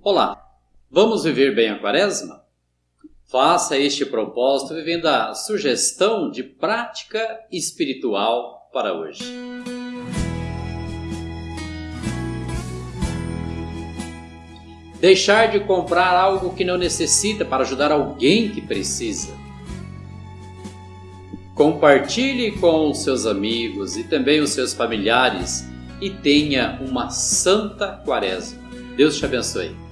Olá, vamos viver bem a quaresma? Faça este propósito vivendo a sugestão de prática espiritual para hoje. Deixar de comprar algo que não necessita para ajudar alguém que precisa. Compartilhe com os seus amigos e também os seus familiares e tenha uma santa quaresma. Deus te abençoe.